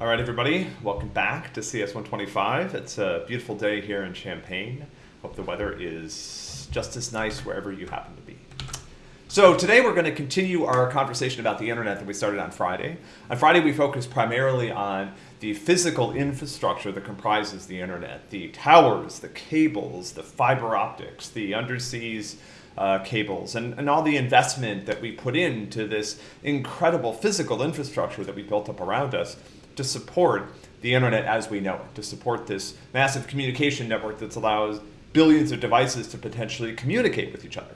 All right, everybody, welcome back to CS125. It's a beautiful day here in Champaign. Hope the weather is just as nice wherever you happen to be. So today we're going to continue our conversation about the internet that we started on Friday. On Friday we focused primarily on the physical infrastructure that comprises the internet, the towers, the cables, the fiber optics, the underseas uh, cables, and, and all the investment that we put into this incredible physical infrastructure that we built up around us to support the internet as we know it, to support this massive communication network that allows billions of devices to potentially communicate with each other.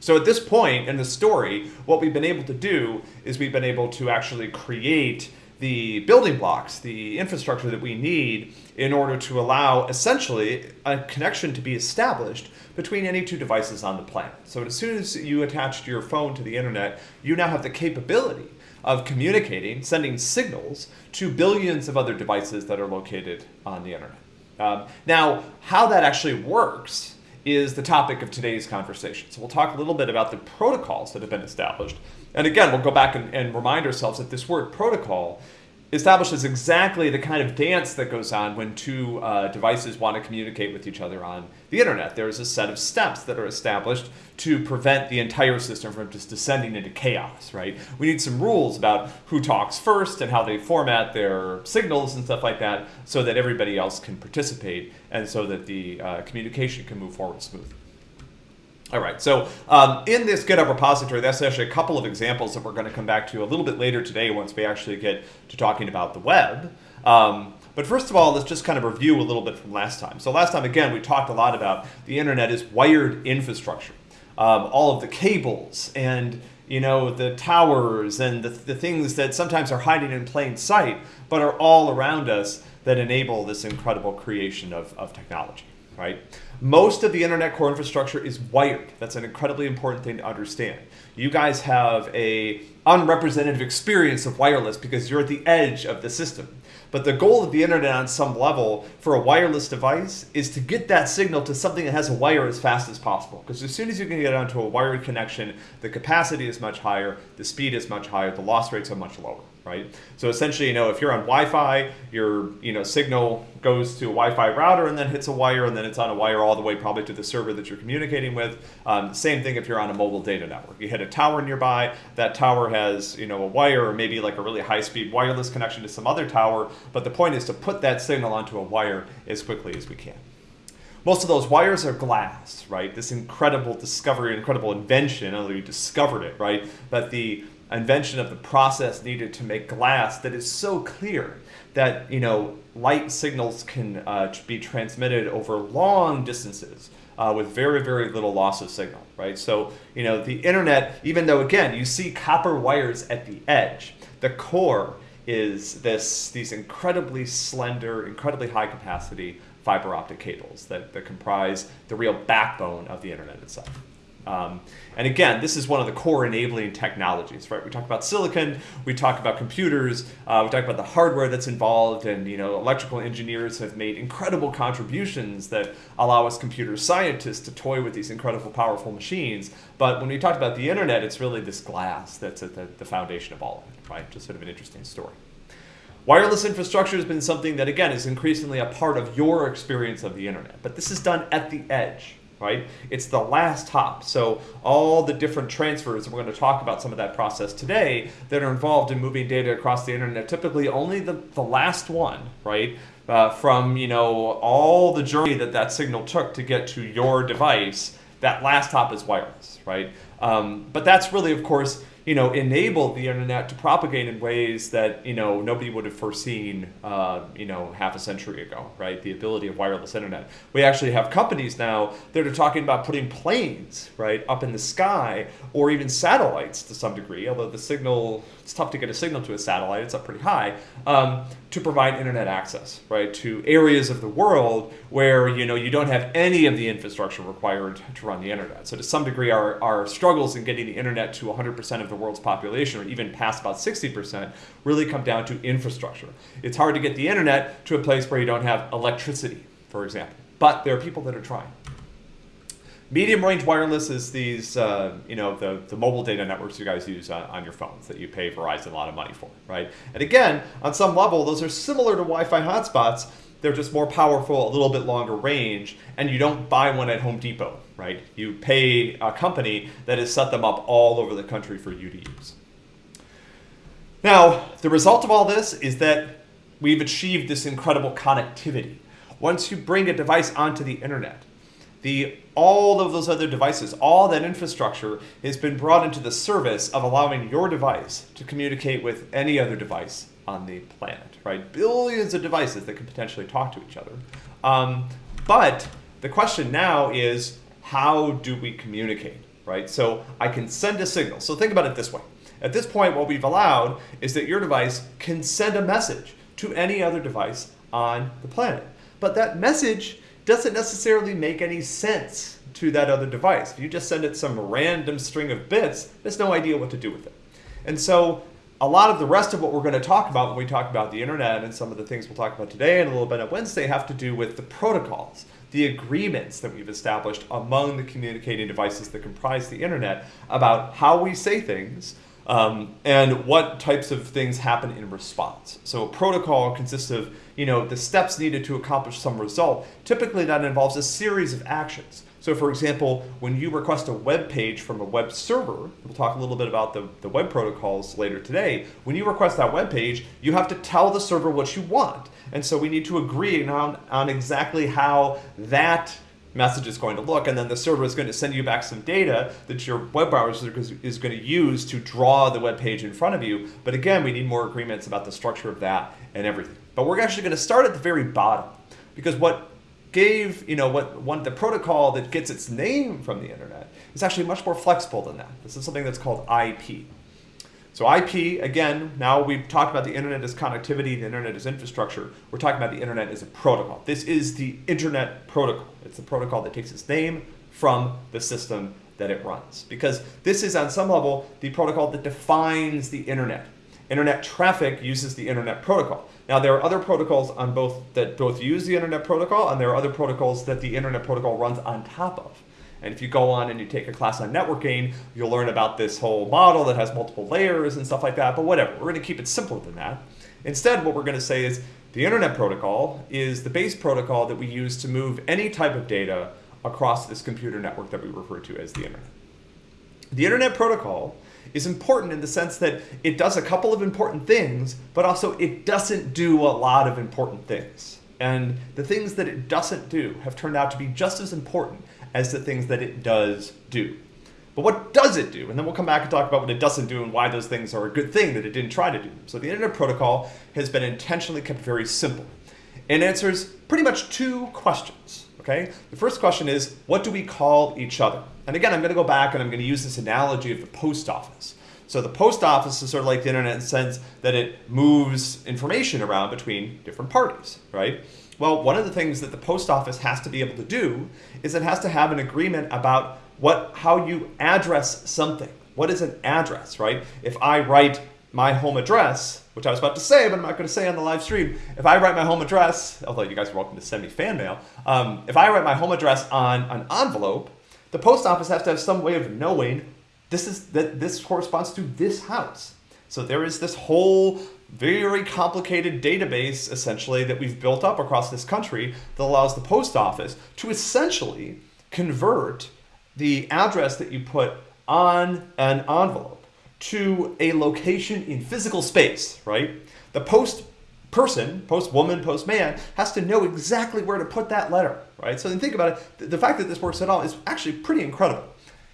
So at this point in the story, what we've been able to do is we've been able to actually create the building blocks, the infrastructure that we need in order to allow essentially a connection to be established between any two devices on the planet. So as soon as you attach your phone to the internet, you now have the capability of communicating, sending signals to billions of other devices that are located on the internet. Um, now, how that actually works is the topic of today's conversation. So we'll talk a little bit about the protocols that have been established. And again, we'll go back and, and remind ourselves that this word protocol establishes exactly the kind of dance that goes on when two uh, devices want to communicate with each other on the internet. There's a set of steps that are established to prevent the entire system from just descending into chaos, right? We need some rules about who talks first and how they format their signals and stuff like that so that everybody else can participate and so that the uh, communication can move forward smoothly. All right, so um, in this GitHub repository, that's actually a couple of examples that we're going to come back to a little bit later today once we actually get to talking about the web. Um, but first of all, let's just kind of review a little bit from last time. So last time, again, we talked a lot about the internet is wired infrastructure. Um, all of the cables and you know the towers and the, the things that sometimes are hiding in plain sight, but are all around us that enable this incredible creation of, of technology, right? Most of the internet core infrastructure is wired. That's an incredibly important thing to understand. You guys have a unrepresentative experience of wireless because you're at the edge of the system. But the goal of the internet on some level for a wireless device is to get that signal to something that has a wire as fast as possible. Because as soon as you can get onto a wired connection, the capacity is much higher, the speed is much higher, the loss rates are much lower right? So essentially, you know, if you're on Wi-Fi, your you know signal goes to a Wi-Fi router and then hits a wire, and then it's on a wire all the way probably to the server that you're communicating with. Um, same thing if you're on a mobile data network. You hit a tower nearby, that tower has you know a wire or maybe like a really high-speed wireless connection to some other tower. But the point is to put that signal onto a wire as quickly as we can. Most of those wires are glass, right? This incredible discovery, incredible invention, although you discovered it, right? But the invention of the process needed to make glass that is so clear that you know light signals can uh, be transmitted over long distances uh, with very very little loss of signal right? So you know the internet even though again you see copper wires at the edge the core is this these incredibly slender incredibly high capacity fiber optic cables that, that comprise the real backbone of the internet itself um, and again, this is one of the core enabling technologies, right? We talk about silicon, we talk about computers, uh, we talk about the hardware that's involved, and you know, electrical engineers have made incredible contributions that allow us computer scientists to toy with these incredible, powerful machines. But when we talk about the internet, it's really this glass that's at the, the foundation of all of it, right? Just sort of an interesting story. Wireless infrastructure has been something that, again, is increasingly a part of your experience of the internet. But this is done at the edge right? It's the last hop. So all the different transfers, we're going to talk about some of that process today, that are involved in moving data across the internet, typically only the, the last one, right? Uh, from, you know, all the journey that that signal took to get to your device, that last hop is wireless, right? Um, but that's really, of course, you know, enabled the internet to propagate in ways that, you know, nobody would have foreseen, uh, you know, half a century ago, right? The ability of wireless internet. We actually have companies now that are talking about putting planes, right, up in the sky or even satellites to some degree, although the signal, it's tough to get a signal to a satellite, it's up pretty high, um, to provide internet access, right, to areas of the world where, you know, you don't have any of the infrastructure required to run the internet. So to some degree, our, our struggles in getting the internet to 100% of the world's population, or even past about 60%, really come down to infrastructure. It's hard to get the internet to a place where you don't have electricity, for example. But there are people that are trying. Medium range wireless is these, uh, you know, the, the mobile data networks you guys use on, on, your phones that you pay Verizon a lot of money for, right? And again, on some level, those are similar to Wi-Fi hotspots. They're just more powerful, a little bit longer range, and you don't buy one at Home Depot, right? You pay a company that has set them up all over the country for you to use. Now, the result of all this is that we've achieved this incredible connectivity. Once you bring a device onto the internet, the all of those other devices, all that infrastructure has been brought into the service of allowing your device to communicate with any other device on the planet, right? Billions of devices that can potentially talk to each other. Um, but the question now is, how do we communicate, right? So I can send a signal. So think about it this way. At this point, what we've allowed is that your device can send a message to any other device on the planet. But that message doesn't necessarily make any sense to that other device. If you just send it some random string of bits, there's no idea what to do with it. And so a lot of the rest of what we're going to talk about when we talk about the internet and some of the things we'll talk about today and a little bit on Wednesday have to do with the protocols, the agreements that we've established among the communicating devices that comprise the internet about how we say things um, and what types of things happen in response. So a protocol consists of you know, the steps needed to accomplish some result. Typically that involves a series of actions. So for example, when you request a web page from a web server, we'll talk a little bit about the, the web protocols later today, when you request that web page, you have to tell the server what you want. And so we need to agree on, on exactly how that message is going to look, and then the server is going to send you back some data that your web browser is going to use to draw the web page in front of you. But again, we need more agreements about the structure of that and everything. But we're actually going to start at the very bottom because what gave, you know, what one the protocol that gets its name from the internet is actually much more flexible than that. This is something that's called IP. So IP, again, now we've talked about the internet as connectivity, the internet as infrastructure. We're talking about the internet as a protocol. This is the internet protocol. It's the protocol that takes its name from the system that it runs. Because this is, on some level, the protocol that defines the internet. Internet traffic uses the internet protocol. Now there are other protocols on both that both use the internet protocol and there are other protocols that the internet protocol runs on top of. And if you go on and you take a class on networking, you'll learn about this whole model that has multiple layers and stuff like that, but whatever, we're gonna keep it simpler than that. Instead, what we're gonna say is the internet protocol is the base protocol that we use to move any type of data across this computer network that we refer to as the internet. The internet protocol is important in the sense that it does a couple of important things, but also it doesn't do a lot of important things. And the things that it doesn't do have turned out to be just as important as the things that it does do. But what does it do? And then we'll come back and talk about what it doesn't do and why those things are a good thing that it didn't try to do. So the Internet Protocol has been intentionally kept very simple. It answers pretty much two questions. Okay? The first question is, what do we call each other? And again, I'm going to go back and I'm going to use this analogy of the post office. So the post office is sort of like the internet in the sense that it moves information around between different parties, right? Well, one of the things that the post office has to be able to do is it has to have an agreement about what how you address something. What is an address, right? If I write my home address, which I was about to say, but I'm not going to say on the live stream. If I write my home address, although you guys are welcome to send me fan mail, um, if I write my home address on an envelope, the post office has to have some way of knowing this is that this corresponds to this house. So there is this whole very complicated database essentially that we've built up across this country that allows the post office to essentially convert the address that you put on an envelope to a location in physical space, right? The post person, post woman, post man, has to know exactly where to put that letter, right? So then think about it. The fact that this works at all is actually pretty incredible.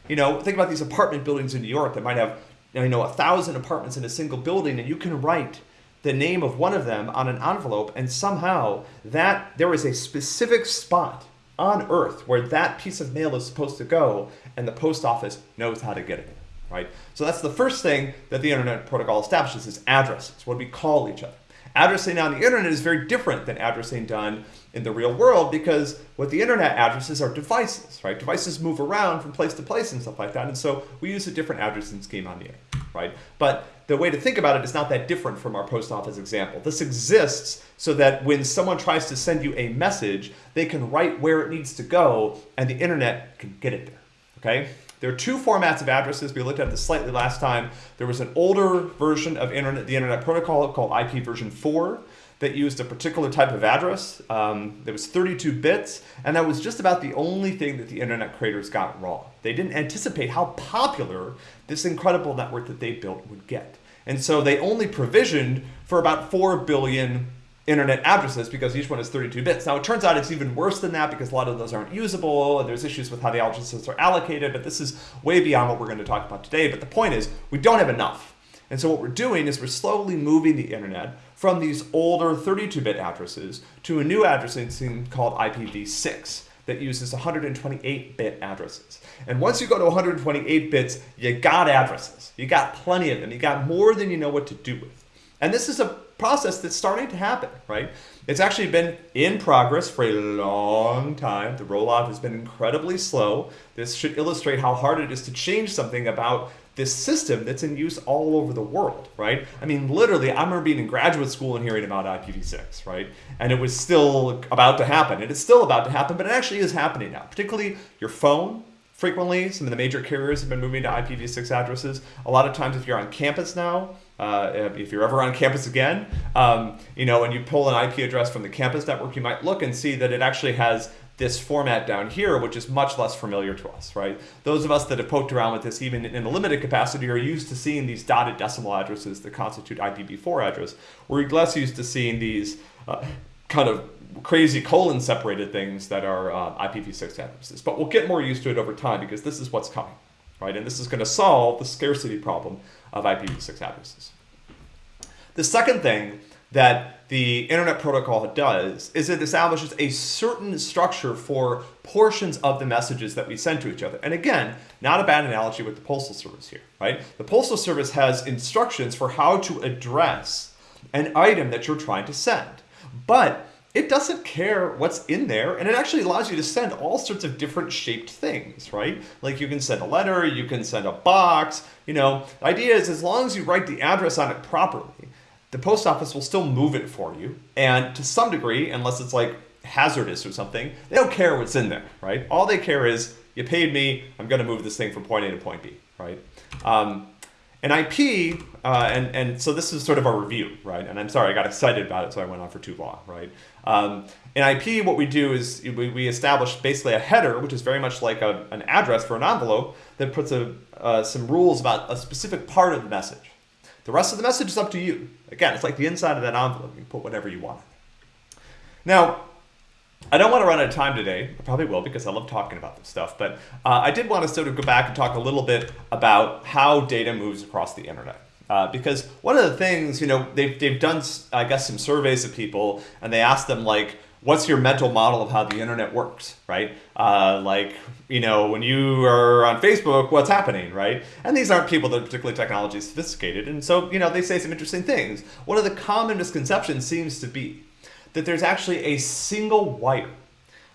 You know, think about these apartment buildings in New York that might have, you know, a thousand apartments in a single building, and you can write the name of one of them on an envelope, and somehow that there is a specific spot on Earth where that piece of mail is supposed to go, and the post office knows how to get it. Right? So that's the first thing that the Internet Protocol establishes is addresses, what we call each other. Addressing on the internet is very different than addressing done in the real world because what the internet addresses are devices, right? Devices move around from place to place and stuff like that. And so we use a different addressing scheme on the internet. Right? But the way to think about it is not that different from our post office example. This exists so that when someone tries to send you a message, they can write where it needs to go and the internet can get it there, okay? There are two formats of addresses. We looked at this slightly last time. There was an older version of internet, the Internet Protocol called IP version 4 that used a particular type of address. Um, there was 32 bits, and that was just about the only thing that the internet creators got wrong. They didn't anticipate how popular this incredible network that they built would get. And so they only provisioned for about 4 billion internet addresses because each one is 32 bits. Now it turns out it's even worse than that because a lot of those aren't usable and there's issues with how the addresses are allocated, but this is way beyond what we're going to talk about today. But the point is we don't have enough. And so what we're doing is we're slowly moving the internet from these older 32-bit addresses to a new addressing scheme called IPv6 that uses 128-bit addresses. And once you go to 128 bits, you got addresses. You got plenty of them. You got more than you know what to do with. And this is a process that's starting to happen, right? It's actually been in progress for a long time. The rollout has been incredibly slow. This should illustrate how hard it is to change something about this system that's in use all over the world, right? I mean, literally, I remember being in graduate school and hearing about IPv6, right? And it was still about to happen. And it's still about to happen, but it actually is happening now. Particularly your phone, frequently, some of the major carriers have been moving to IPv6 addresses. A lot of times if you're on campus now, uh, if you're ever on campus again, um, you know, and you pull an IP address from the campus network, you might look and see that it actually has this format down here, which is much less familiar to us, right? Those of us that have poked around with this even in a limited capacity are used to seeing these dotted decimal addresses that constitute IPv4 address. We're less used to seeing these uh, kind of crazy colon separated things that are uh, IPv6 addresses. But we'll get more used to it over time because this is what's coming, right? And this is going to solve the scarcity problem of IPv6 addresses. The second thing that the Internet Protocol does is it establishes a certain structure for portions of the messages that we send to each other. And again, not a bad analogy with the Postal Service here, right? The Postal Service has instructions for how to address an item that you're trying to send. But it doesn't care what's in there and it actually allows you to send all sorts of different shaped things, right? Like you can send a letter, you can send a box, you know. The idea is as long as you write the address on it properly, the post office will still move it for you. And to some degree, unless it's like hazardous or something, they don't care what's in there, right? All they care is you paid me, I'm going to move this thing from point A to point B, right? Um, an IP, uh, and, and so this is sort of a review, right? And I'm sorry, I got excited about it, so I went on for too long, right? Um, in IP, what we do is we, we establish basically a header, which is very much like a, an address for an envelope that puts a, uh, some rules about a specific part of the message. The rest of the message is up to you. Again, it's like the inside of that envelope. You can put whatever you want. Now, I don't want to run out of time today. I probably will because I love talking about this stuff. But uh, I did want to sort of go back and talk a little bit about how data moves across the internet. Uh, because one of the things, you know, they've, they've done, I guess, some surveys of people and they asked them, like, what's your mental model of how the internet works, right? Uh, like, you know, when you are on Facebook, what's happening, right? And these aren't people that are particularly technology sophisticated. And so, you know, they say some interesting things. One of the common misconceptions seems to be that there's actually a single wire,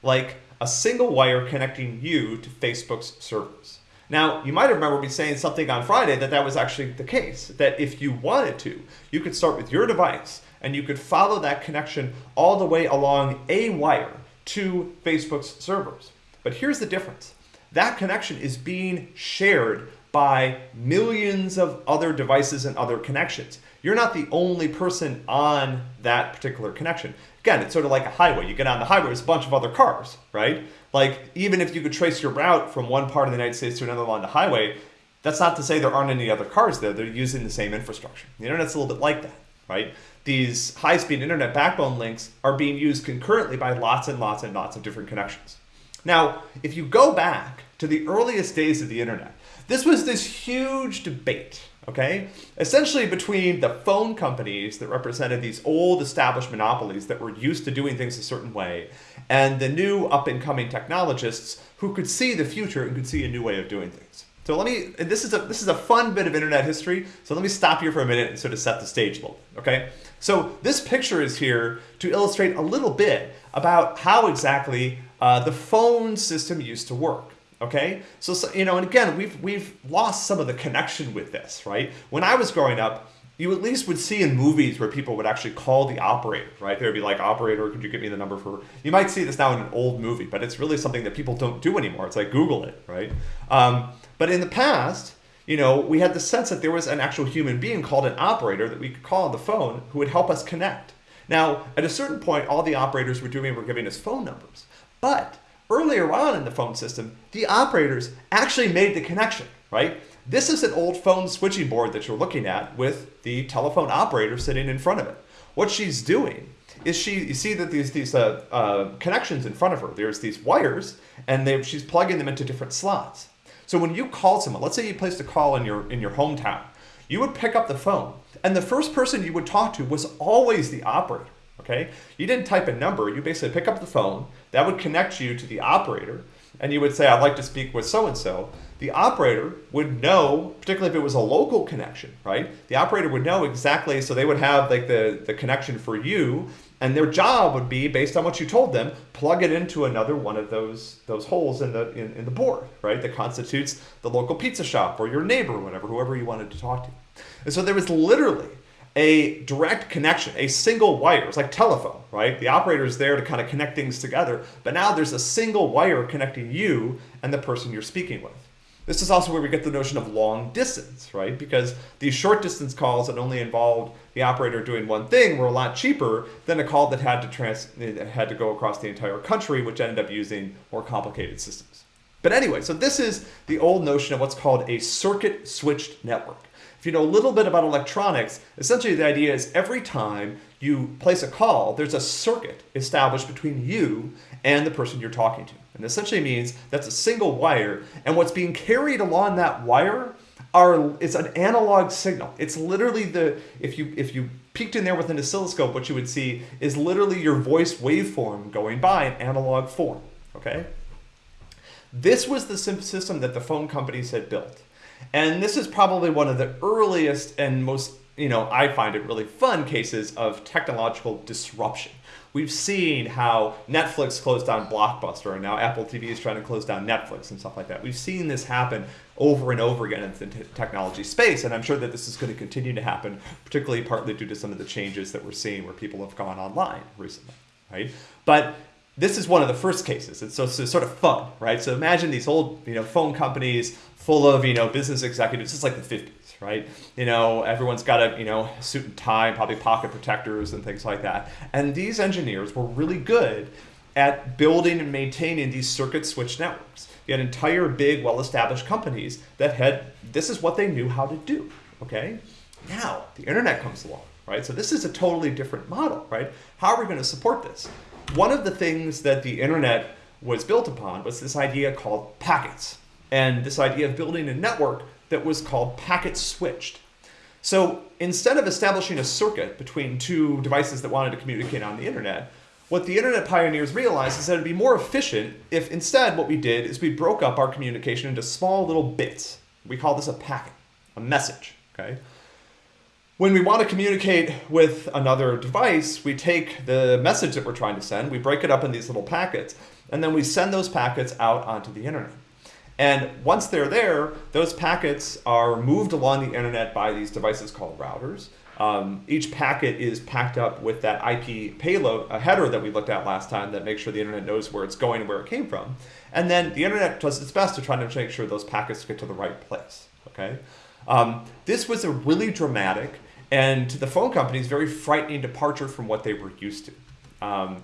like a single wire connecting you to Facebook's servers. Now, you might remember me saying something on Friday that that was actually the case, that if you wanted to, you could start with your device and you could follow that connection all the way along a wire to Facebook's servers. But here's the difference. That connection is being shared by millions of other devices and other connections. You're not the only person on that particular connection. Again, it's sort of like a highway. You get on the highway, there's a bunch of other cars, right? Like, even if you could trace your route from one part of the United States to another along the highway, that's not to say there aren't any other cars there. They're using the same infrastructure. The internet's a little bit like that, right? These high-speed internet backbone links are being used concurrently by lots and lots and lots of different connections. Now, if you go back to the earliest days of the internet, this was this huge debate, okay? Essentially between the phone companies that represented these old established monopolies that were used to doing things a certain way, and the new up-and-coming technologists who could see the future and could see a new way of doing things. So let me, this is a this is a fun bit of internet history. So let me stop here for a minute and sort of set the stage a little bit, okay? So this picture is here to illustrate a little bit about how exactly uh, the phone system used to work. Okay, so, so you know, and again, we've we've lost some of the connection with this, right? When I was growing up, you at least would see in movies where people would actually call the operator, right? They would be like, operator, could you give me the number for, you might see this now in an old movie, but it's really something that people don't do anymore. It's like Google it, right? Um, but in the past, you know, we had the sense that there was an actual human being called an operator that we could call on the phone who would help us connect. Now, at a certain point, all the operators were doing were giving us phone numbers. But earlier on in the phone system, the operators actually made the connection, right? This is an old phone switching board that you're looking at with the telephone operator sitting in front of it. What she's doing is she, you see that these, these uh, uh, connections in front of her, there's these wires and they, she's plugging them into different slots. So when you call someone, let's say you placed a call in your, in your hometown, you would pick up the phone and the first person you would talk to was always the operator. Okay, you didn't type a number. You basically pick up the phone. That would connect you to the operator, and you would say, "I'd like to speak with so and so." the operator would know, particularly if it was a local connection, right? The operator would know exactly, so they would have like the, the connection for you, and their job would be, based on what you told them, plug it into another one of those those holes in the in, in the board, right? That constitutes the local pizza shop or your neighbor or whatever, whoever you wanted to talk to. And so there was literally a direct connection, a single wire. It's like telephone, right? The operator is there to kind of connect things together, but now there's a single wire connecting you and the person you're speaking with. This is also where we get the notion of long distance, right? Because these short distance calls that only involved the operator doing one thing were a lot cheaper than a call that had to trans had to go across the entire country, which ended up using more complicated systems. But anyway, so this is the old notion of what's called a circuit switched network. If you know a little bit about electronics, essentially the idea is every time you place a call, there's a circuit established between you and the person you're talking to. And essentially means that's a single wire, and what's being carried along that wire are it's an analog signal. It's literally the if you if you peeked in there with an oscilloscope, what you would see is literally your voice waveform going by in analog form. Okay. This was the system that the phone companies had built. And this is probably one of the earliest and most, you know, I find it really fun cases of technological disruption. We've seen how Netflix closed down Blockbuster and now Apple TV is trying to close down Netflix and stuff like that. We've seen this happen over and over again in the technology space, and I'm sure that this is going to continue to happen, particularly partly due to some of the changes that we're seeing where people have gone online recently, right? But this is one of the first cases. It's so, so sort of fun, right? So imagine these old, you know, phone companies full of, you know, business executives. It's like the 50s, right? You know, everyone's got a, you know, suit and tie, probably pocket protectors and things like that. And these engineers were really good at building and maintaining these circuit switch networks. You had entire big, well-established companies that had, this is what they knew how to do, okay? Now, the internet comes along, right? So this is a totally different model, right? How are we going to support this? one of the things that the internet was built upon was this idea called packets, and this idea of building a network that was called packet switched. So instead of establishing a circuit between two devices that wanted to communicate on the internet, what the internet pioneers realized is that it'd be more efficient if instead what we did is we broke up our communication into small little bits. We call this a packet, a message, okay? When we want to communicate with another device, we take the message that we're trying to send, we break it up in these little packets, and then we send those packets out onto the internet. And once they're there, those packets are moved along the internet by these devices called routers. Um, each packet is packed up with that IP payload, a header that we looked at last time that makes sure the internet knows where it's going and where it came from. And then the internet does its best to try to make sure those packets get to the right place. Okay, um, This was a really dramatic and to the phone companies, very frightening departure from what they were used to. Um,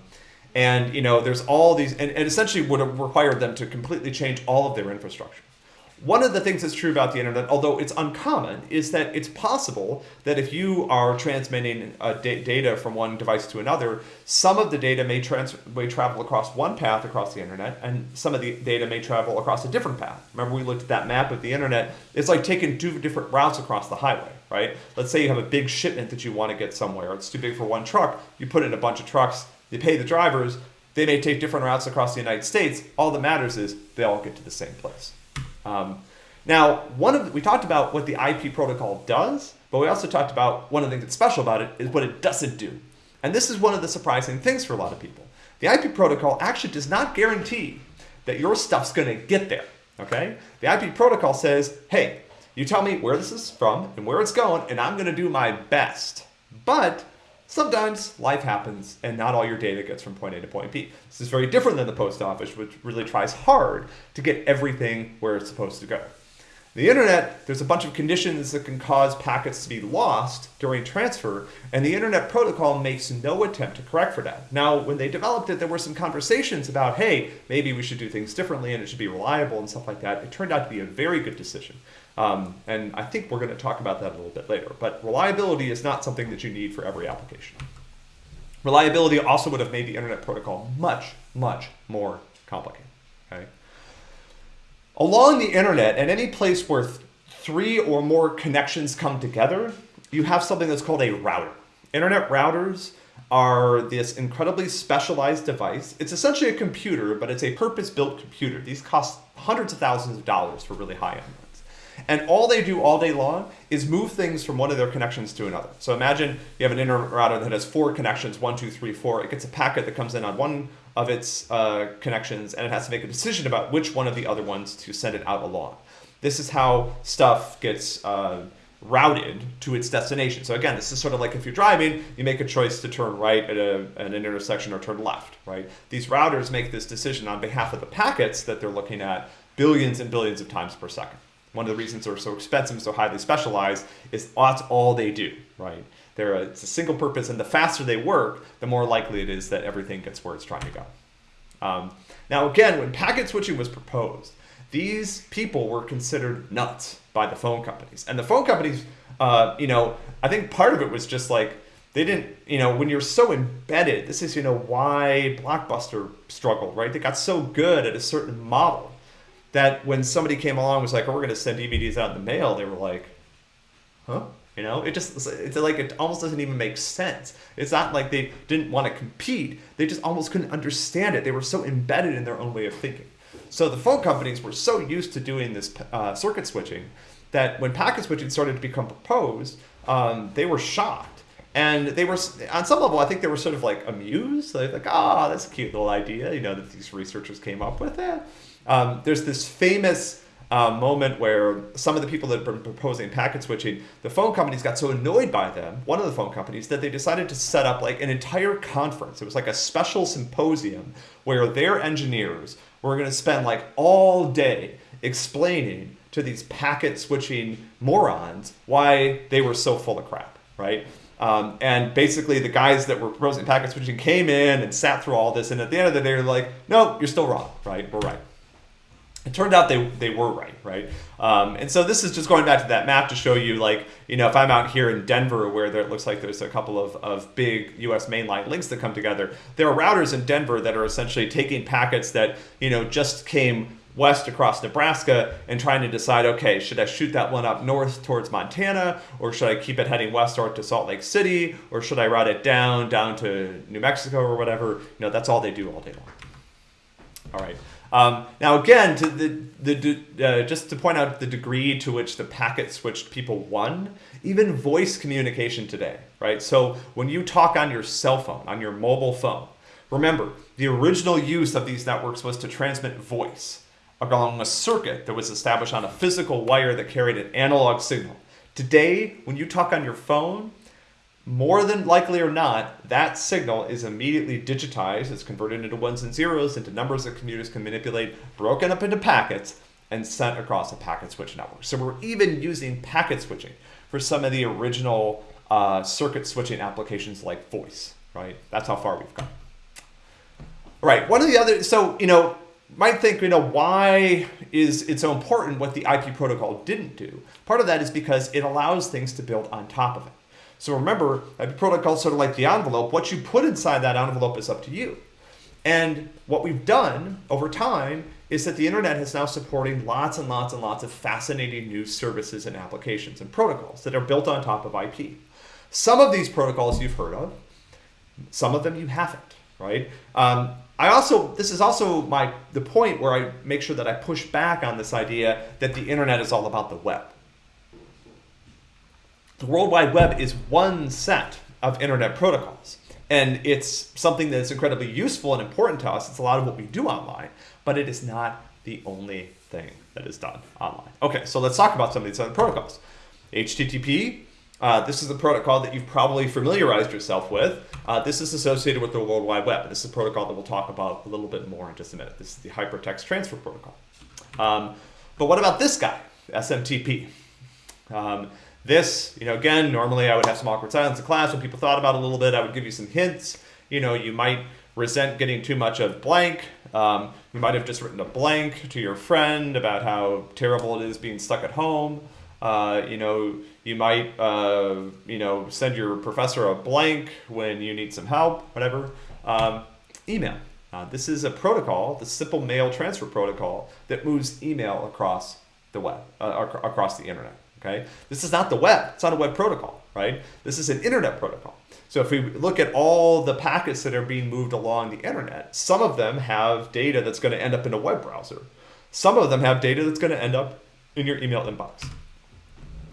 and you know, there's all these, and, and essentially would have required them to completely change all of their infrastructure. One of the things that's true about the internet, although it's uncommon, is that it's possible that if you are transmitting uh, data from one device to another, some of the data may, may travel across one path across the internet, and some of the data may travel across a different path. Remember we looked at that map of the internet, it's like taking two different routes across the highway, right? Let's say you have a big shipment that you want to get somewhere, it's too big for one truck, you put in a bunch of trucks, you pay the drivers, they may take different routes across the United States, all that matters is they all get to the same place. Um, now, one of the, we talked about what the IP protocol does, but we also talked about one of the things that's special about it is what it doesn't do. And this is one of the surprising things for a lot of people. The IP protocol actually does not guarantee that your stuff's going to get there. Okay? The IP protocol says, hey, you tell me where this is from and where it's going, and I'm going to do my best. But sometimes life happens and not all your data gets from point A to point B. This is very different than the post office, which really tries hard to get everything where it's supposed to go. The internet, there's a bunch of conditions that can cause packets to be lost during transfer, and the internet protocol makes no attempt to correct for that. Now, when they developed it, there were some conversations about, hey, maybe we should do things differently and it should be reliable and stuff like that. It turned out to be a very good decision. Um, and I think we're going to talk about that a little bit later. But reliability is not something that you need for every application. Reliability also would have made the internet protocol much, much more complicated. Okay? Along the internet, at any place where th three or more connections come together, you have something that's called a router. Internet routers are this incredibly specialized device. It's essentially a computer, but it's a purpose-built computer. These cost hundreds of thousands of dollars for really high-end. And all they do all day long is move things from one of their connections to another. So imagine you have an internet router that has four connections, one, two, three, four. It gets a packet that comes in on one of its uh, connections and it has to make a decision about which one of the other ones to send it out along. This is how stuff gets uh, routed to its destination. So again, this is sort of like if you're driving, you make a choice to turn right at, a, at an intersection or turn left, right? These routers make this decision on behalf of the packets that they're looking at billions and billions of times per second. One of the reasons they're so expensive, and so highly specialized, is that's all they do, right? They're a, it's a single purpose, and the faster they work, the more likely it is that everything gets where it's trying to go. Um, now, again, when packet switching was proposed, these people were considered nuts by the phone companies. And the phone companies, uh, you know, I think part of it was just like, they didn't, you know, when you're so embedded, this is, you know, why Blockbuster struggled, right? They got so good at a certain model that when somebody came along was like, oh, we're going to send DVDs out in the mail, they were like, huh? You know, it just it's like it almost doesn't even make sense. It's not like they didn't want to compete; they just almost couldn't understand it. They were so embedded in their own way of thinking. So the phone companies were so used to doing this uh, circuit switching that when packet switching started to become proposed, um, they were shocked. And they were, on some level, I think they were sort of like amused. Like, like oh, that's a cute little idea, you know, that these researchers came up with it. Um, there's this famous uh, moment where some of the people that have been proposing packet switching, the phone companies got so annoyed by them, one of the phone companies, that they decided to set up like an entire conference. It was like a special symposium where their engineers were going to spend like all day explaining to these packet switching morons why they were so full of crap, right? Um, and basically the guys that were proposing packet switching came in and sat through all this and at the end of the day they're like, no, you're still wrong, right? We're right. It turned out they, they were right, right? Um, and so this is just going back to that map to show you, like, you know, if I'm out here in Denver where there, it looks like there's a couple of, of big US mainline links that come together, there are routers in Denver that are essentially taking packets that, you know, just came west across Nebraska and trying to decide, okay, should I shoot that one up north towards Montana or should I keep it heading west or to Salt Lake City or should I route it down, down to New Mexico or whatever? You know, that's all they do all day long. All right. Um, now, again, to the, the, uh, just to point out the degree to which the packet switched people won, even voice communication today, right? So when you talk on your cell phone, on your mobile phone, remember, the original use of these networks was to transmit voice along a circuit that was established on a physical wire that carried an analog signal. Today, when you talk on your phone, more than likely or not, that signal is immediately digitized. It's converted into ones and zeros, into numbers that computers can manipulate, broken up into packets, and sent across a packet switch network. So we're even using packet switching for some of the original uh, circuit switching applications like voice, right? That's how far we've come. All right, one of the other, so, you know, might think, you know, why is it so important what the IP protocol didn't do? Part of that is because it allows things to build on top of it. So remember, a protocol sort of like the envelope. What you put inside that envelope is up to you. And what we've done over time is that the internet is now supporting lots and lots and lots of fascinating new services and applications and protocols that are built on top of IP. Some of these protocols you've heard of, some of them you haven't, right? Um, I also, this is also my the point where I make sure that I push back on this idea that the internet is all about the web. The World Wide Web is one set of internet protocols. And it's something that's incredibly useful and important to us. It's a lot of what we do online, but it is not the only thing. that is done online. Okay, so let's talk about some of these other protocols. HTTP, uh, this is the protocol that you've probably familiarized yourself with. Uh, this is associated with the World Wide Web. This is a protocol that we'll talk about a little bit more in just a minute. This is the Hypertext Transfer Protocol. Um, but what about this guy, SMTP? Um, this, you know, again, normally I would have some awkward silence in class when people thought about it a little bit. I would give you some hints. You know, you might resent getting too much of blank. Um, you might have just written a blank to your friend about how terrible it is being stuck at home. Uh, you know, you might, uh, you know, send your professor a blank when you need some help, whatever. Um, email. Uh, this is a protocol, the simple mail transfer protocol that moves email across the web, uh, across the internet. Okay, this is not the web. It's not a web protocol, right? This is an internet protocol. So if we look at all the packets that are being moved along the internet, some of them have data that's going to end up in a web browser. Some of them have data that's going to end up in your email inbox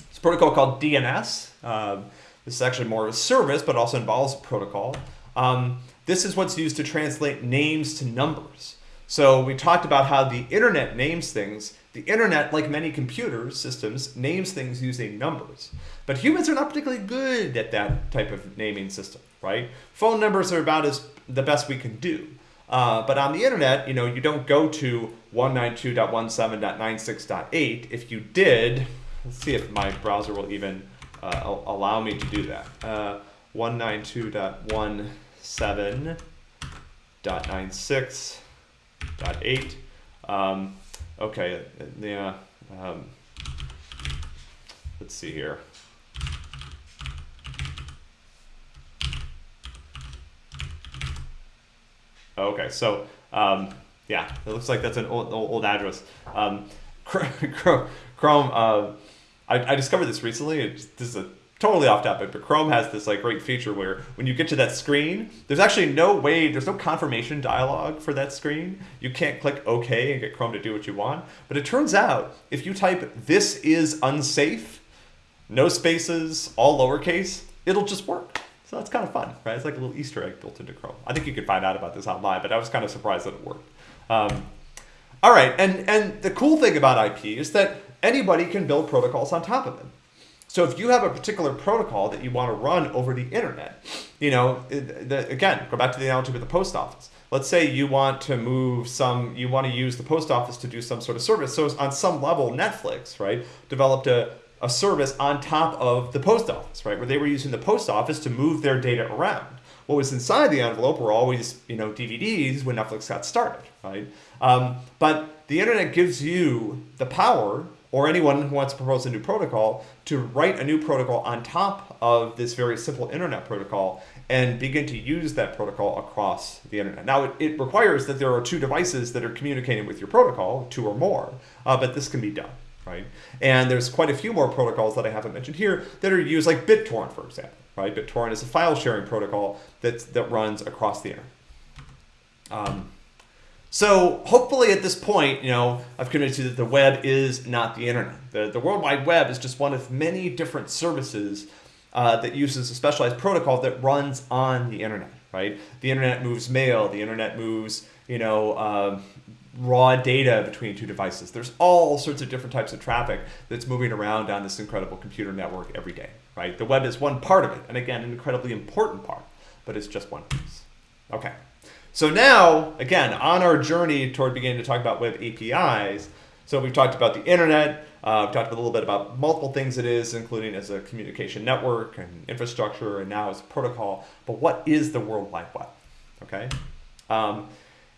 It's a protocol called DNS. Uh, this is actually more of a service, but also involves a protocol. Um, this is what's used to translate names to numbers. So we talked about how the internet names things. The internet, like many computer systems, names things using numbers. But humans are not particularly good at that type of naming system, right? Phone numbers are about as the best we can do. Uh, but on the internet, you know, you don't go to 192.17.96.8. If you did, Let's see if my browser will even uh, allow me to do that. Uh, 192.17.96.8. Um, okay, yeah. Um, let's see here. Okay, so um, yeah, it looks like that's an old, old address. Um, Chrome, uh, I, I discovered this recently. This is a totally off topic, but Chrome has this like great feature where when you get to that screen, there's actually no way, there's no confirmation dialog for that screen. You can't click OK and get Chrome to do what you want. But it turns out if you type this is unsafe, no spaces, all lowercase, it'll just work. So that's kind of fun, right? It's like a little Easter egg built into Chrome. I think you could find out about this online, but I was kind of surprised that it worked. Um, all right, and, and the cool thing about IP is that anybody can build protocols on top of it. So if you have a particular protocol that you want to run over the internet, you know, the, again, go back to the analogy with the post office. Let's say you want to move some, you want to use the post office to do some sort of service. So on some level, Netflix, right, developed a, a service on top of the post office, right, where they were using the post office to move their data around. What was inside the envelope were always, you know, DVDs when Netflix got started, right? Um, but the internet gives you the power or anyone who wants to propose a new protocol to write a new protocol on top of this very simple internet protocol and begin to use that protocol across the internet. Now, it, it requires that there are two devices that are communicating with your protocol, two or more, uh, but this can be done, right? And there's quite a few more protocols that I haven't mentioned here that are used, like BitTorrent, for example, right? BitTorrent is a file sharing protocol that, that runs across the internet. Um, so hopefully at this point, you know, I've convinced you that the web is not the internet. The, the World Wide Web is just one of many different services uh, that uses a specialized protocol that runs on the internet, right? The internet moves mail, the internet moves, you know, uh, raw data between two devices. There's all sorts of different types of traffic that's moving around on this incredible computer network every day, right? The web is one part of it, and again, an incredibly important part, but it's just one piece. Okay. So now, again, on our journey toward beginning to talk about web APIs, so we've talked about the internet, uh, we've talked a little bit about multiple things it is, including as a communication network and infrastructure, and now as a protocol. But what is the World Wide Web? Okay, um,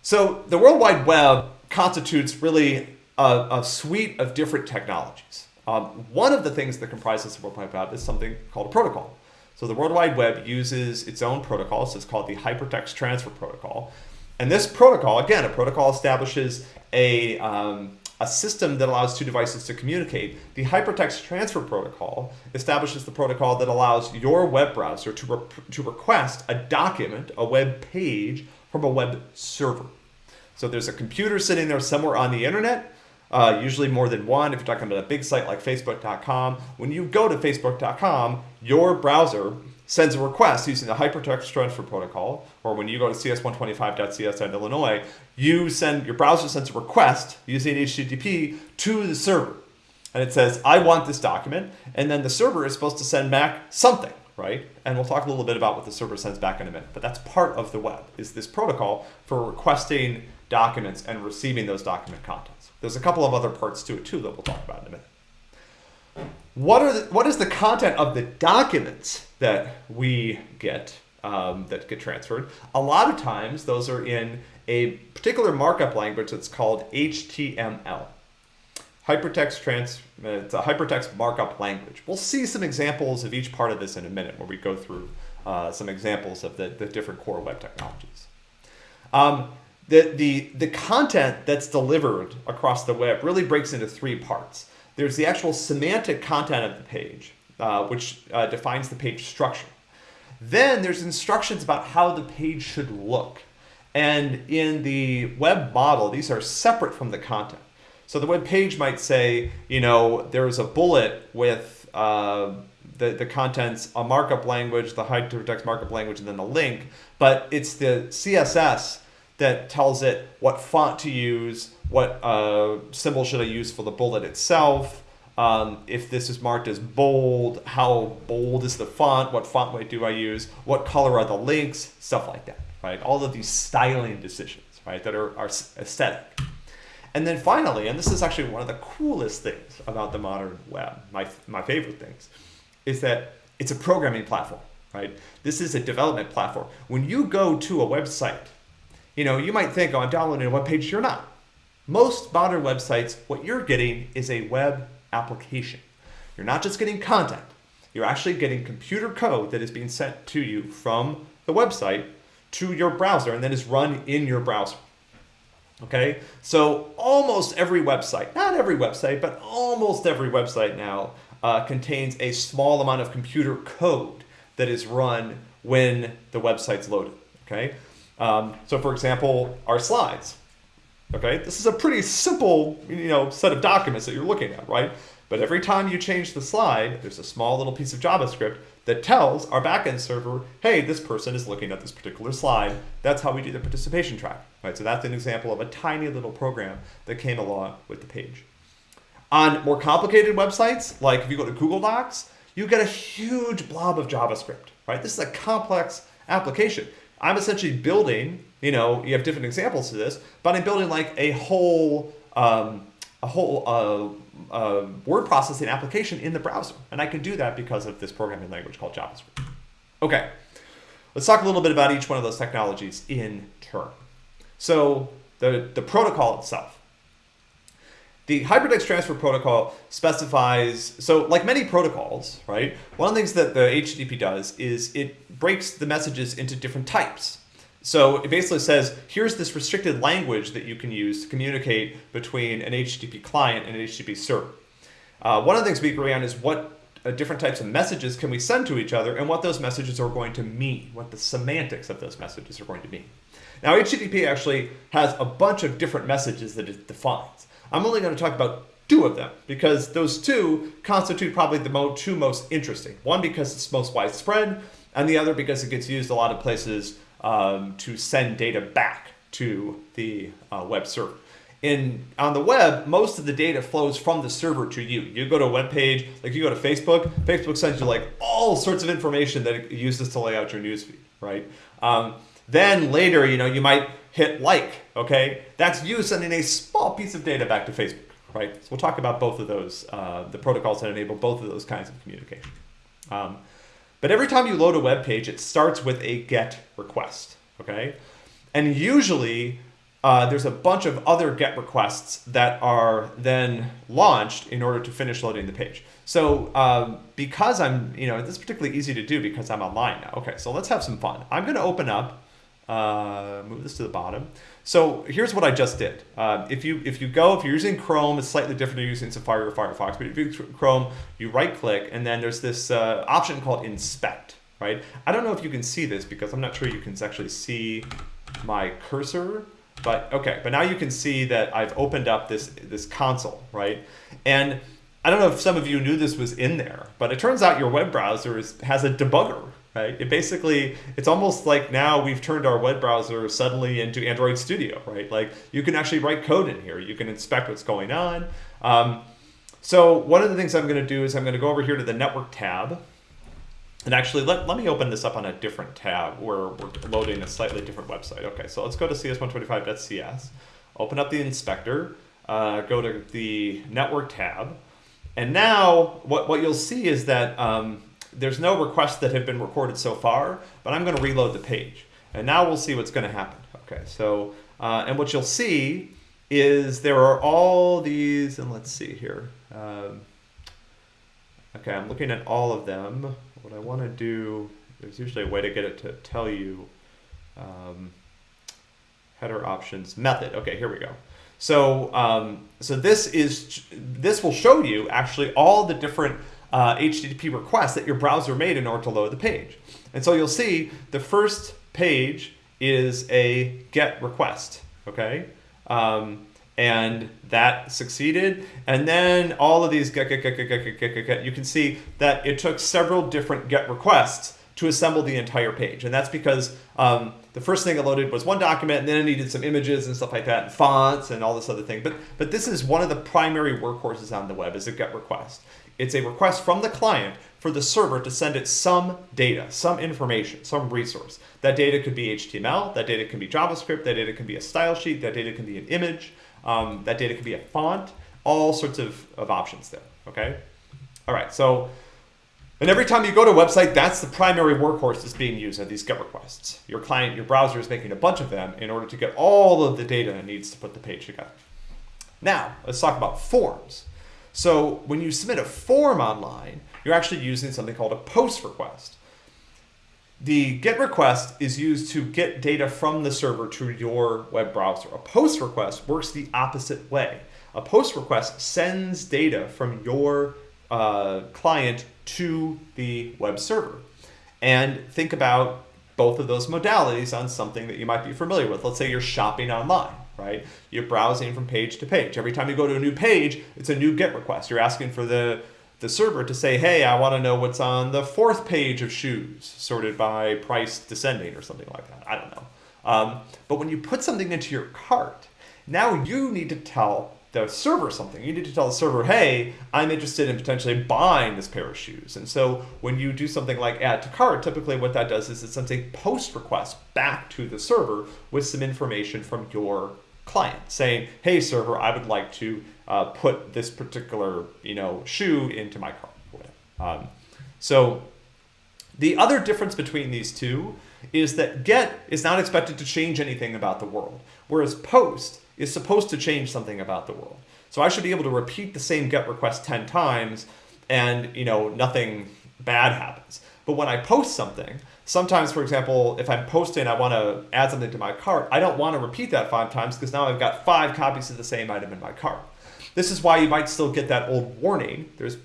so the World Wide Web constitutes really a, a suite of different technologies. Um, one of the things that comprises the World Wide Web is something called a protocol. So the World Wide Web uses its own protocol. So it's called the Hypertext Transfer Protocol. And this protocol, again, a protocol establishes a, um, a system that allows two devices to communicate. The Hypertext Transfer Protocol establishes the protocol that allows your web browser to, to request a document, a web page, from a web server. So there's a computer sitting there somewhere on the internet uh, usually more than one. If you're talking about a big site like Facebook.com, when you go to Facebook.com, your browser sends a request using the hypertext transfer protocol, or when you go to cs125.cs.illinois, you send your browser sends a request using HTTP to the server. And it says, I want this document, and then the server is supposed to send back something, right? And we'll talk a little bit about what the server sends back in a minute. But that's part of the web, is this protocol for requesting documents and receiving those document contents. There's a couple of other parts to it too that we'll talk about in a minute. What are the, what is the content of the documents that we get um, that get transferred? A lot of times those are in a particular markup language that's called HTML. Hypertext trans, it's a hypertext markup language. We'll see some examples of each part of this in a minute where we go through uh, some examples of the, the different core web technologies. Um, the, the, the content that's delivered across the web really breaks into three parts. There's the actual semantic content of the page, uh, which uh, defines the page structure. Then there's instructions about how the page should look. And in the web model, these are separate from the content. So the web page might say, you know, there's a bullet with uh, the, the contents, a markup language, the hypertext markup language, and then a link. But it's the CSS that tells it what font to use, what uh, symbol should I use for the bullet itself, um, if this is marked as bold, how bold is the font, what font weight do I use, what color are the links, stuff like that, right? All of these styling decisions, right, that are, are aesthetic. And then finally, and this is actually one of the coolest things about the modern web, my, my favorite things, is that it's a programming platform, right? This is a development platform. When you go to a website, you know, you might think, oh, I'm downloading a web page. You're not. Most modern websites, what you're getting is a web application. You're not just getting content. You're actually getting computer code that is being sent to you from the website to your browser and then is run in your browser. Okay, so almost every website, not every website, but almost every website now uh, contains a small amount of computer code that is run when the website's loaded. Okay, um, so for example, our slides. Okay, this is a pretty simple, you know, set of documents that you're looking at, right? But every time you change the slide, there's a small little piece of JavaScript that tells our backend server, hey, this person is looking at this particular slide. That's how we do the participation track, right? So that's an example of a tiny little program that came along with the page. On more complicated websites, like if you go to Google Docs, you get a huge blob of JavaScript, right? This is a complex application. I'm essentially building, you know, you have different examples of this, but I'm building like a whole, um, a whole uh, uh, word processing application in the browser. And I can do that because of this programming language called JavaScript. Okay, let's talk a little bit about each one of those technologies in turn. So the, the protocol itself. The hypertext transfer protocol specifies, so like many protocols, right? One of the things that the HTTP does is it breaks the messages into different types. So it basically says, here's this restricted language that you can use to communicate between an HTTP client and an HTTP server. Uh, one of the things we agree on is what uh, different types of messages can we send to each other and what those messages are going to mean, what the semantics of those messages are going to mean. Now HTTP actually has a bunch of different messages that it defines. I'm only going to talk about two of them because those two constitute probably the mo two most interesting. One because it's most widespread, and the other because it gets used a lot of places um, to send data back to the uh, web server. In, on the web, most of the data flows from the server to you. You go to a web page, like you go to Facebook, Facebook sends you like all sorts of information that it uses to lay out your newsfeed, right? Um, then later, you know, you might hit like, okay? That's you sending a small piece of data back to Facebook, right? So we'll talk about both of those, uh, the protocols that enable both of those kinds of communication. Um, but every time you load a web page, it starts with a GET request, okay? And usually uh, there's a bunch of other GET requests that are then launched in order to finish loading the page. So um, because I'm, you know, this is particularly easy to do because I'm online now. Okay, so let's have some fun. I'm gonna open up uh, move this to the bottom. So here's what I just did. Uh, if you if you go, if you're using Chrome, it's slightly different than using Safari or Firefox. But if you Chrome, you right click and then there's this uh, option called Inspect, right? I don't know if you can see this because I'm not sure you can actually see my cursor. But okay, but now you can see that I've opened up this this console, right? And I don't know if some of you knew this was in there, but it turns out your web browser is, has a debugger, right? It basically, it's almost like now we've turned our web browser suddenly into Android Studio, right? Like you can actually write code in here. You can inspect what's going on. Um, so one of the things I'm going to do is I'm going to go over here to the network tab. And actually, let, let me open this up on a different tab where we're loading a slightly different website. Okay, so let's go to cs125.cs, open up the inspector, uh, go to the network tab. And now what, what you'll see is that um, there's no requests that have been recorded so far, but I'm going to reload the page. And now we'll see what's going to happen. Okay, so, uh, and what you'll see is there are all these, and let's see here. Um, okay, I'm looking at all of them. What I want to do, there's usually a way to get it to tell you um, header options method. Okay, here we go. So, um, so this is this will show you actually all the different uh, HTTP requests that your browser made in order to load the page. And so you'll see the first page is a GET request. Okay, um, and that succeeded. And then all of these get, get, get, get, get, get, get, get, you can see that it took several different GET requests to assemble the entire page. And that's because um, the first thing it loaded was one document and then it needed some images and stuff like that and fonts and all this other thing. But, but this is one of the primary workhorses on the web is a GET request. It's a request from the client for the server to send it some data, some information, some resource. That data could be HTML, that data can be JavaScript, that data can be a style sheet, that data can be an image, um, that data can be a font, all sorts of, of options there, okay? All right, so, and every time you go to a website, that's the primary workhorse that's being used are these GET requests. Your client, your browser is making a bunch of them in order to get all of the data it needs to put the page together. Now, let's talk about forms. So when you submit a form online, you're actually using something called a post request. The GET request is used to get data from the server to your web browser. A POST request works the opposite way. A POST request sends data from your uh, client to the web server. And think about both of those modalities on something that you might be familiar with. Let's say you're shopping online, right? You're browsing from page to page. Every time you go to a new page, it's a new GET request. You're asking for the the server to say, hey, I want to know what's on the fourth page of shoes, sorted by price descending or something like that. I don't know. Um, but when you put something into your cart, now you need to tell the server something. You need to tell the server, hey, I'm interested in potentially buying this pair of shoes. And so when you do something like add to cart, typically what that does is it sends a post request back to the server with some information from your client saying, hey, server, I would like to uh, put this particular you know shoe into my cart. Um, so the other difference between these two is that get is not expected to change anything about the world, whereas post is supposed to change something about the world. So I should be able to repeat the same get request 10 times and you know nothing bad happens. But when I post something, sometimes, for example, if I'm posting, I want to add something to my cart, I don't want to repeat that five times because now I've got five copies of the same item in my cart. This is why you might still get that old warning. There's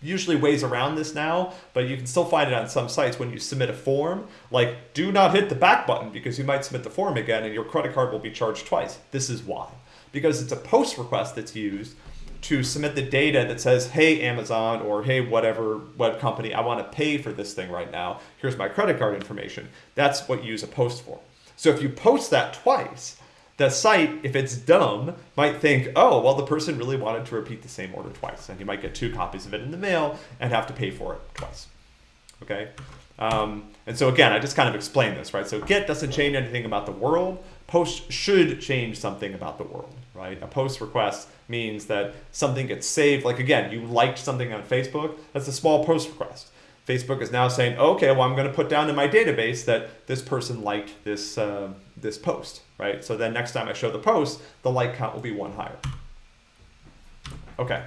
usually ways around this now, but you can still find it on some sites when you submit a form, like do not hit the back button because you might submit the form again and your credit card will be charged twice. This is why. Because it's a post request that's used to submit the data that says, hey, Amazon, or hey, whatever web company, I want to pay for this thing right now. Here's my credit card information. That's what you use a post for. So if you post that twice, the site, if it's dumb, might think, oh, well, the person really wanted to repeat the same order twice. And you might get two copies of it in the mail and have to pay for it twice. Okay? Um, and so again, I just kind of explained this, right? So get doesn't change anything about the world. Post should change something about the world, right? A post request means that something gets saved. Like again, you liked something on Facebook, that's a small post request. Facebook is now saying, okay, well, I'm going to put down in my database that this person liked this, uh, this post, right? So then next time I show the post, the like count will be one higher. Okay.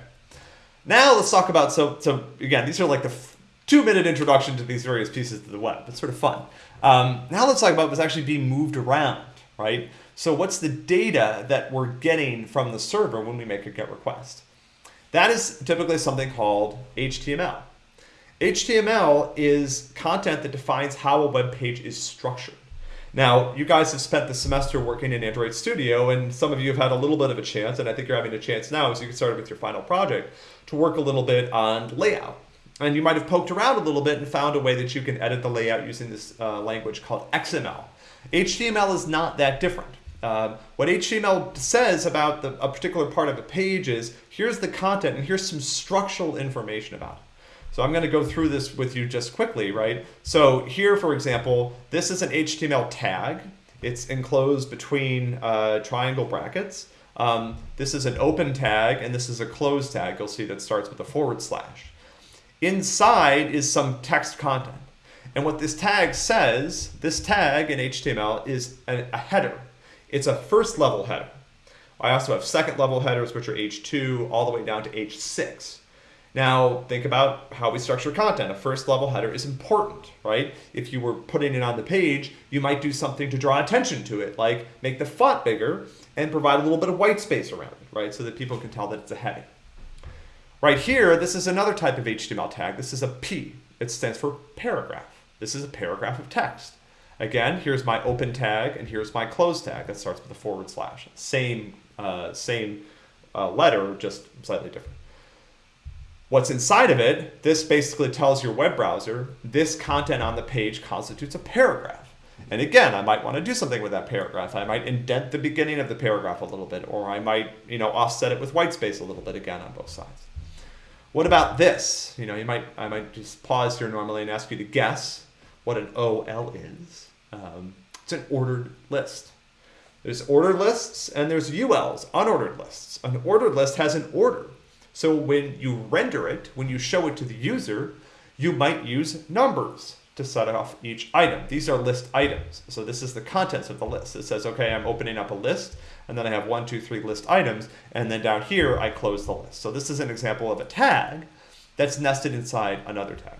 Now let's talk about, so, so again, these are like the two minute introduction to these various pieces of the web. It's sort of fun. Um, now let's talk about what's actually being moved around, right? So what's the data that we're getting from the server when we make a GET request? That is typically something called HTML. HTML is content that defines how a web page is structured. Now, you guys have spent the semester working in Android Studio, and some of you have had a little bit of a chance, and I think you're having a chance now as you get started with your final project to work a little bit on layout. And you might have poked around a little bit and found a way that you can edit the layout using this uh, language called XML. HTML is not that different. Uh, what HTML says about the, a particular part of a page is, here's the content and here's some structural information about it. So I'm going to go through this with you just quickly, right? So here, for example, this is an HTML tag. It's enclosed between uh, triangle brackets. Um, this is an open tag, and this is a closed tag. You'll see that starts with a forward slash. Inside is some text content. And what this tag says, this tag in HTML is a, a header. It's a first level header. I also have second level headers, which are H2 all the way down to H6. Now, think about how we structure content. A first level header is important, right? If you were putting it on the page, you might do something to draw attention to it, like make the font bigger and provide a little bit of white space around it, right? So that people can tell that it's a heading. Right here, this is another type of HTML tag. This is a P. It stands for paragraph. This is a paragraph of text. Again, here's my open tag and here's my close tag that starts with a forward slash. Same, uh, same uh, letter, just slightly different. What's inside of it, this basically tells your web browser this content on the page constitutes a paragraph. And again, I might want to do something with that paragraph. I might indent the beginning of the paragraph a little bit, or I might, you know, offset it with white space a little bit again on both sides. What about this? You know, you might, I might just pause here normally and ask you to guess what an OL is. Um, it's an ordered list. There's ordered lists and there's ULs, unordered lists. An ordered list has an order. So when you render it, when you show it to the user, you might use numbers to set off each item. These are list items. So this is the contents of the list. It says, okay, I'm opening up a list, and then I have one, two, three list items, and then down here, I close the list. So this is an example of a tag that's nested inside another tag.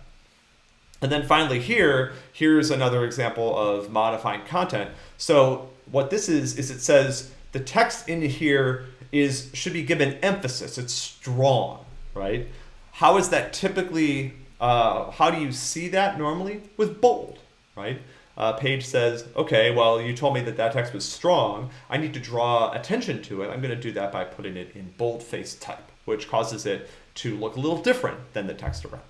And then finally here, here's another example of modifying content. So what this is, is it says the text in here is should be given emphasis. It's strong, right? How is that typically, uh, how do you see that normally? With bold, right? Uh, Page says, okay, well, you told me that that text was strong. I need to draw attention to it. I'm going to do that by putting it in boldface type, which causes it to look a little different than the text around?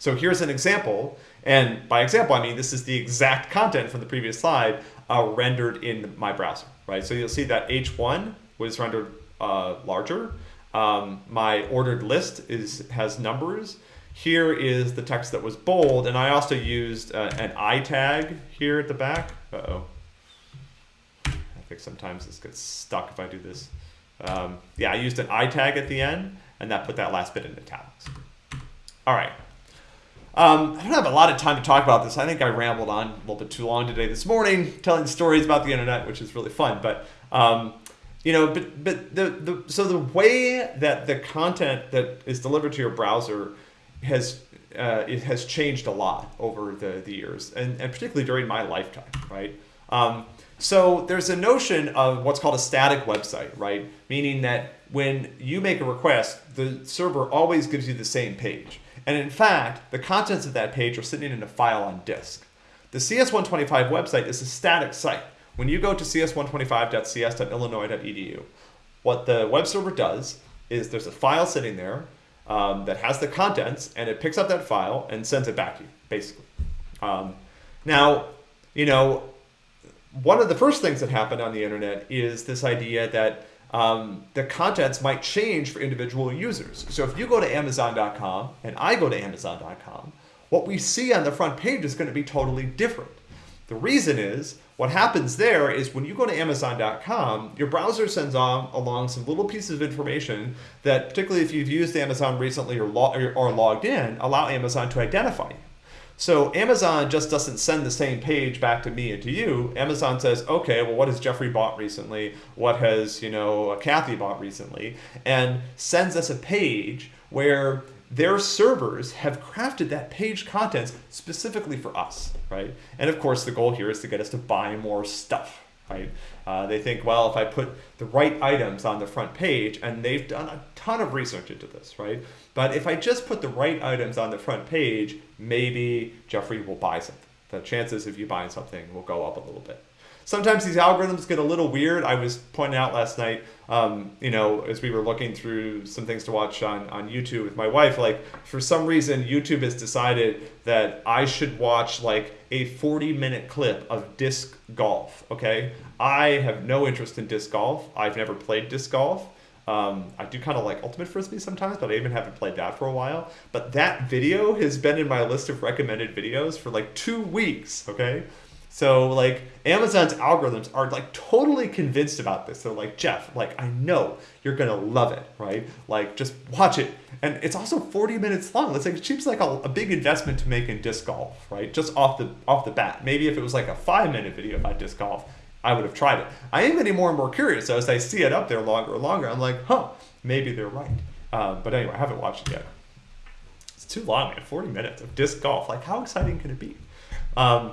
So here's an example, and by example, I mean this is the exact content from the previous slide uh, rendered in my browser right? So you'll see that H1 was rendered uh, larger. Um, my ordered list is has numbers. Here is the text that was bold, and I also used uh, an I tag here at the back. Uh-oh. I think sometimes this gets stuck if I do this. Um, yeah, I used an I tag at the end, and that put that last bit in italics. All right. Um, I don't have a lot of time to talk about this. I think I rambled on a little bit too long today this morning, telling stories about the internet, which is really fun. But um, you know, but but the, the so the way that the content that is delivered to your browser has uh, it has changed a lot over the, the years, and, and particularly during my lifetime, right? Um, so there's a notion of what's called a static website, right? Meaning that when you make a request, the server always gives you the same page. And in fact, the contents of that page are sitting in a file on disk. The CS125 website is a static site. When you go to cs125.cs.illinois.edu, what the web server does is there's a file sitting there um, that has the contents, and it picks up that file and sends it back to you, basically. Um, now, you know, one of the first things that happened on the internet is this idea that um, the contents might change for individual users. So if you go to Amazon.com and I go to Amazon.com, what we see on the front page is going to be totally different. The reason is what happens there is when you go to Amazon.com, your browser sends on along some little pieces of information that, particularly if you've used Amazon recently or, lo or logged in, allow Amazon to identify you. So Amazon just doesn't send the same page back to me and to you. Amazon says, okay, well, what has Jeffrey bought recently? What has, you know, Kathy bought recently? And sends us a page where their servers have crafted that page contents specifically for us, right? And of course, the goal here is to get us to buy more stuff, right? Uh, they think, well, if I put the right items on the front page, and they've done a ton of research into this, right? But if I just put the right items on the front page, maybe Jeffrey will buy something, The chances of you buying something will go up a little bit. Sometimes these algorithms get a little weird. I was pointing out last night, um, you know, as we were looking through some things to watch on, on YouTube with my wife, like for some reason, YouTube has decided that I should watch like a 40 minute clip of disc golf. Okay. I have no interest in disc golf. I've never played disc golf. Um, I do kind of like Ultimate Frisbee sometimes, but I even haven't played that for a while. But that video has been in my list of recommended videos for like two weeks, okay? So like Amazon's algorithms are like totally convinced about this. They're like, Jeff, like I know you're gonna love it, right? Like just watch it. And it's also 40 minutes long. It's like it seems like a, a big investment to make in disc golf, right? Just off the off the bat. Maybe if it was like a five minute video about disc golf, I would have tried it. I am getting more and more curious. So as I see it up there longer and longer, I'm like, huh, maybe they're right. Um, but anyway, I haven't watched it yet. It's too long, man. 40 minutes of disc golf. Like, how exciting can it be? Um,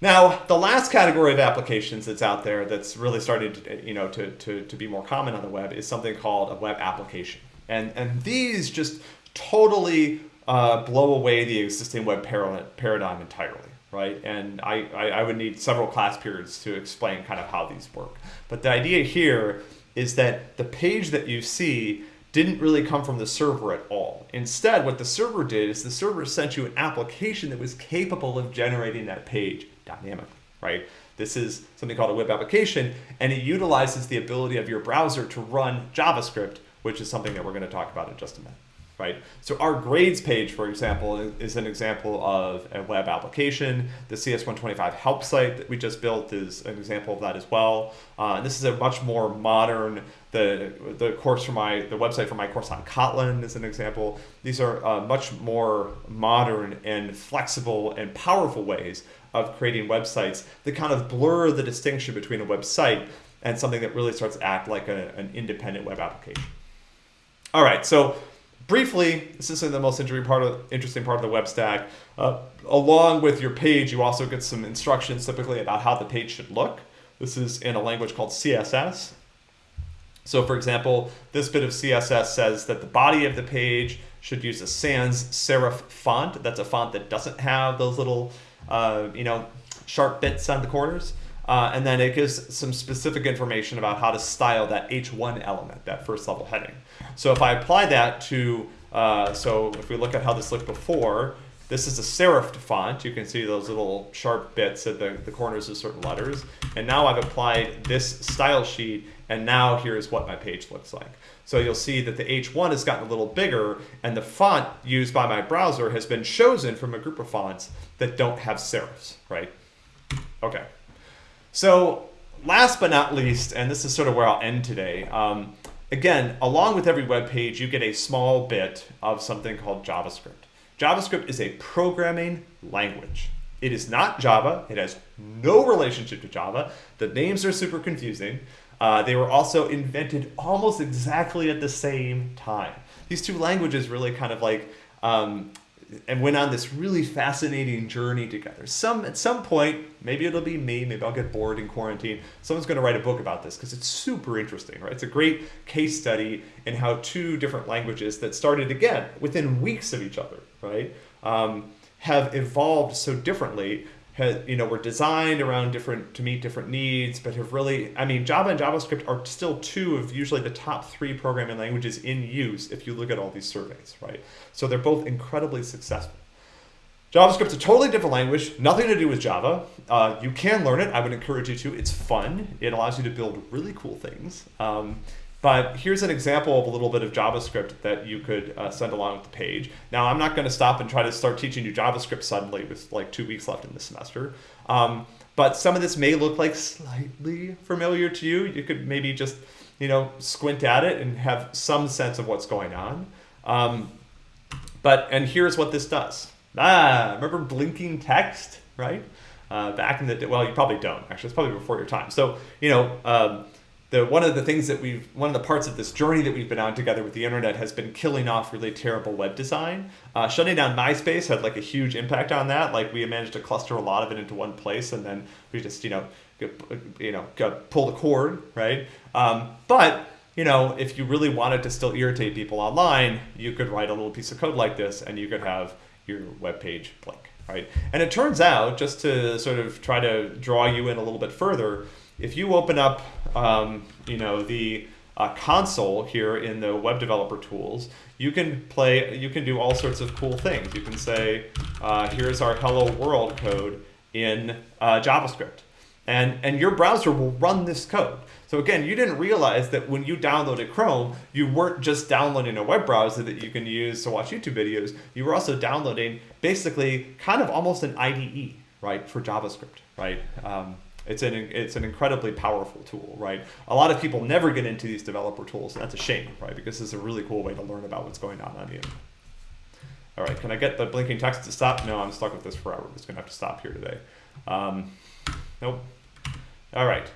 now, the last category of applications that's out there that's really starting to, you know, to, to, to be more common on the web is something called a web application. And, and these just totally uh, blow away the existing web paradigm entirely right? And I, I, I, would need several class periods to explain kind of how these work. But the idea here is that the page that you see didn't really come from the server at all. Instead, what the server did is the server sent you an application that was capable of generating that page dynamically, right? This is something called a web application, and it utilizes the ability of your browser to run JavaScript, which is something that we're going to talk about in just a minute right? So our grades page, for example, is an example of a web application. The CS125 help site that we just built is an example of that as well. Uh, and this is a much more modern, the, the course for my, the website for my course on Kotlin is an example. These are uh, much more modern and flexible and powerful ways of creating websites that kind of blur the distinction between a website and something that really starts to act like a, an independent web application. All right, so briefly, this isn't the most interesting part of, interesting part of the web stack. Uh, along with your page, you also get some instructions typically about how the page should look. This is in a language called CSS. So for example, this bit of CSS says that the body of the page should use a sans serif font. That's a font that doesn't have those little, you know, sharp bits on the corners. Uh, and then it gives some specific information about how to style that H1 element, that first level heading. So if I apply that to, uh, so if we look at how this looked before, this is a serif font. You can see those little sharp bits at the, the corners of certain letters. And now I've applied this style sheet, and now here's what my page looks like. So you'll see that the H1 has gotten a little bigger, and the font used by my browser has been chosen from a group of fonts that don't have serifs, right? Okay. So last but not least, and this is sort of where I'll end today, um, again, along with every web page, you get a small bit of something called JavaScript. JavaScript is a programming language. It is not Java. It has no relationship to Java. The names are super confusing. Uh, they were also invented almost exactly at the same time. These two languages really kind of like um, and went on this really fascinating journey together. Some at some point, maybe it'll be me, maybe I'll get bored in quarantine. Someone's going to write a book about this because it's super interesting, right? It's a great case study in how two different languages that started again within weeks of each other, right, um, have evolved so differently has, you know, were designed around different to meet different needs, but have really, I mean, Java and JavaScript are still two of usually the top three programming languages in use if you look at all these surveys, right? So they're both incredibly successful. JavaScript's a totally different language, nothing to do with Java. Uh, you can learn it. I would encourage you to. It's fun. It allows you to build really cool things. Um, but here's an example of a little bit of JavaScript that you could uh, send along with the page. Now, I'm not going to stop and try to start teaching you JavaScript suddenly with like two weeks left in the semester. Um, but some of this may look like slightly familiar to you. You could maybe just, you know, squint at it and have some sense of what's going on. Um, but, and here's what this does. Ah, remember blinking text, right? Uh, back in the, well, you probably don't, actually. It's probably before your time. So, you know, um, the one of the things that we've one of the parts of this journey that we've been on together with the internet has been killing off really terrible web design. Uh, shutting down MySpace had like a huge impact on that. Like we managed to cluster a lot of it into one place, and then we just you know you know pull the cord right. Um, but you know if you really wanted to still irritate people online, you could write a little piece of code like this, and you could have your web page blink right? And it turns out, just to sort of try to draw you in a little bit further, if you open up, um, you know, the uh, console here in the web developer tools, you can play, you can do all sorts of cool things. You can say, uh, here's our hello world code in uh, JavaScript. And, and your browser will run this code. So again, you didn't realize that when you downloaded Chrome, you weren't just downloading a web browser that you can use to watch YouTube videos. You were also downloading basically kind of almost an IDE, right, for JavaScript, right? Um, it's an, it's an incredibly powerful tool, right? A lot of people never get into these developer tools, and that's a shame, right? Because it's a really cool way to learn about what's going on on the internet. All right, can I get the blinking text to stop? No, I'm stuck with this forever. I'm just gonna have to stop here today. Um, nope. All right.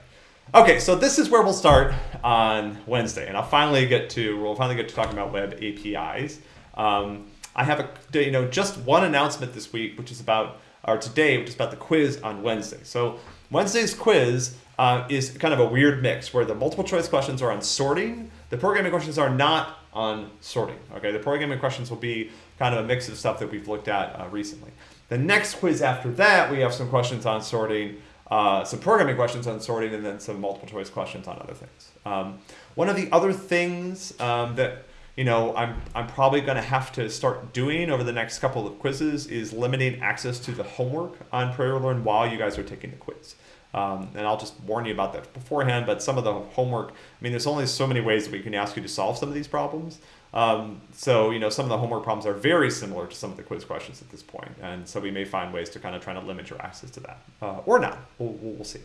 Okay, so this is where we'll start on Wednesday, and I'll finally get to we'll finally get to talking about web APIs. Um, I have a you know just one announcement this week, which is about or today, which is about the quiz on Wednesday. So Wednesday's quiz uh, is kind of a weird mix where the multiple choice questions are on sorting, the programming questions are not on sorting. Okay, the programming questions will be kind of a mix of stuff that we've looked at uh, recently. The next quiz after that, we have some questions on sorting, uh, some programming questions on sorting, and then some multiple choice questions on other things. Um, one of the other things um, that you know, I'm, I'm probably going to have to start doing over the next couple of quizzes is limiting access to the homework on Prairie Learn while you guys are taking the quiz. Um, and I'll just warn you about that beforehand, but some of the homework, I mean, there's only so many ways that we can ask you to solve some of these problems. Um, so, you know, some of the homework problems are very similar to some of the quiz questions at this point. And so we may find ways to kind of try to limit your access to that uh, or not. We'll, we'll, see.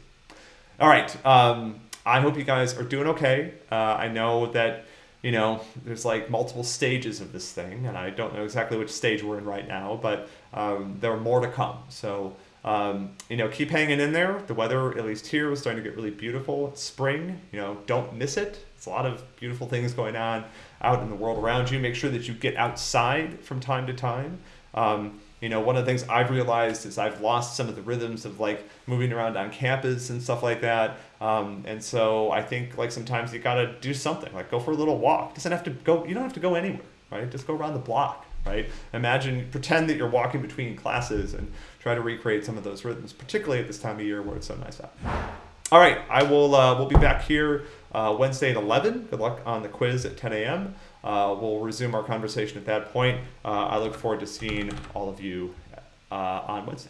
All right. Um, I hope you guys are doing okay. Uh, I know that, you know, there's like multiple stages of this thing, and I don't know exactly which stage we're in right now, but um, there are more to come. So, um, you know, keep hanging in there. The weather, at least here, was starting to get really beautiful. It's spring. You know, don't miss it. It's a lot of beautiful things going on out in the world around you. Make sure that you get outside from time to time. Um, you know, one of the things I've realized is I've lost some of the rhythms of like moving around on campus and stuff like that. Um, and so I think like sometimes you gotta do something, like go for a little walk. Doesn't have to go. You don't have to go anywhere, right? Just go around the block, right? Imagine, pretend that you're walking between classes and try to recreate some of those rhythms, particularly at this time of year where it's so nice out. All right, I will. Uh, we'll be back here uh, Wednesday at 11. Good luck on the quiz at 10 a.m. Uh, we'll resume our conversation at that point. Uh, I look forward to seeing all of you uh, on Wednesday.